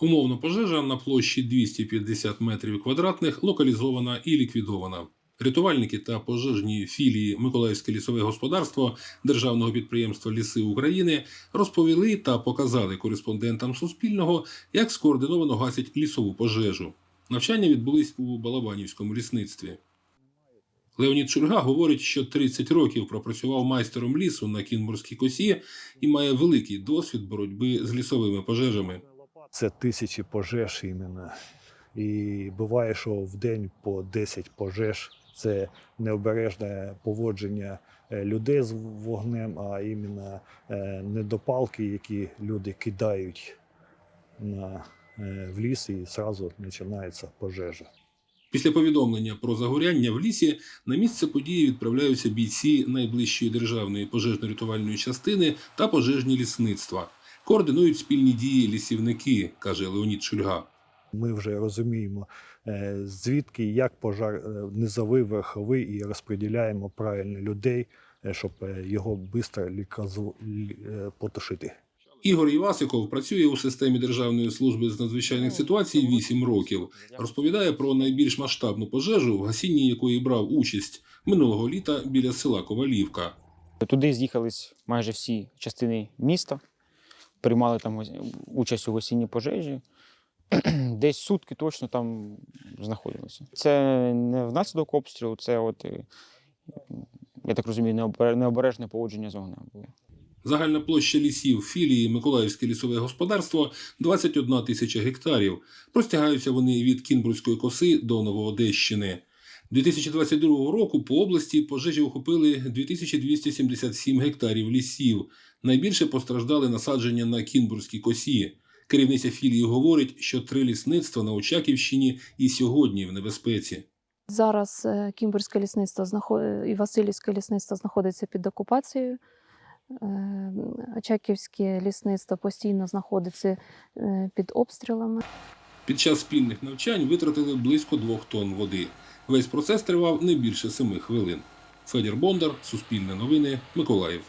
Умовно пожежа на площі 250 метрів квадратних локалізована і ліквідована. Рятувальники та пожежні філії Миколаївське лісове господарство державного підприємства Ліси України розповіли та показали кореспондентам Суспільного, як скоординовано гасять лісову пожежу. Навчання відбулись у Балабанівському лісництві. Леонід Шульга говорить, що 30 років пропрацював майстером лісу на Кінбурзькій косі і має великий досвід боротьби з лісовими пожежами. Це тисячі пожеж іменно. І буває, що в день по 10 пожеж. Це необережне поводження е, людей з вогнем, а іменно е, недопалки, які люди кидають е, в ліс, і одразу починається пожежа. Після повідомлення про загоряння в лісі на місце події відправляються бійці найближчої державної пожежно-рятувальної частини та пожежні лісництва. Координують спільні дії лісівники, каже Леонід Шульга. Ми вже розуміємо, е, звідки як пожар е, низовий, верховий, і розподіляємо правильно людей, е, щоб його швидко потушити. Ігор Івасиков працює у системі Державної служби з надзвичайних ситуацій 8 років. Розповідає про найбільш масштабну пожежу, в гасінні якої брав участь минулого літа біля села Ковалівка. Туди з'їхались майже всі частини міста, приймали там участь у осінній пожежі. Десь сутки точно там знаходилися. Це не внаслідок обстрілу, це от, е, я так розумію, необере- необережне поводження з вогнем було. Загальна площа лісів філії Миколаївське лісове господарство 21 тисяча гектарів. Простягаються вони від Кінбурзької коси до Новоодещини. 2022 року по області пожежі охопили 2277 гектарів лісів. Найбільше постраждали насадження на Кінбурзькій косі. Керівниця філії говорить, що три лісництва на Очаківщині і сьогодні в небезпеці. Зараз е, Кімбурське лісництво і Васильівське лісництво знаходиться під окупацією. Е, Очаківське лісництво постійно знаходиться е, під обстрілами. Під час спільних навчань витратили близько двох тонн води. Весь процес тривав не більше семи хвилин. Федір Бондар, Суспільне новини, Миколаїв.